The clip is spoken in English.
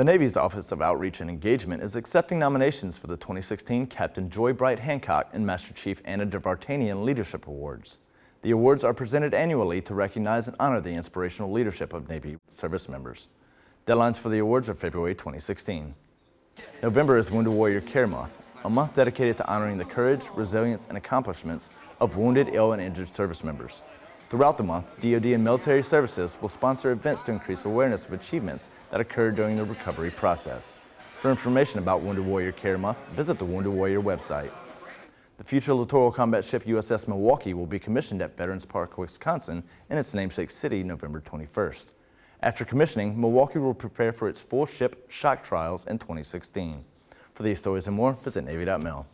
The Navy's Office of Outreach and Engagement is accepting nominations for the 2016 Captain Joy Bright Hancock and Master Chief Anna Der-Vartanian Leadership Awards. The awards are presented annually to recognize and honor the inspirational leadership of Navy service members. Deadlines for the awards are February 2016. November is Wounded Warrior Care Month, a month dedicated to honoring the courage, resilience, and accomplishments of wounded, ill, and injured service members. Throughout the month, DoD and military services will sponsor events to increase awareness of achievements that occurred during the recovery process. For information about Wounded Warrior Care Month, visit the Wounded Warrior website. The future littoral combat ship USS Milwaukee will be commissioned at Veterans Park, Wisconsin in its namesake city November 21st. After commissioning, Milwaukee will prepare for its full ship shock trials in 2016. For these stories and more, visit Navy.mil.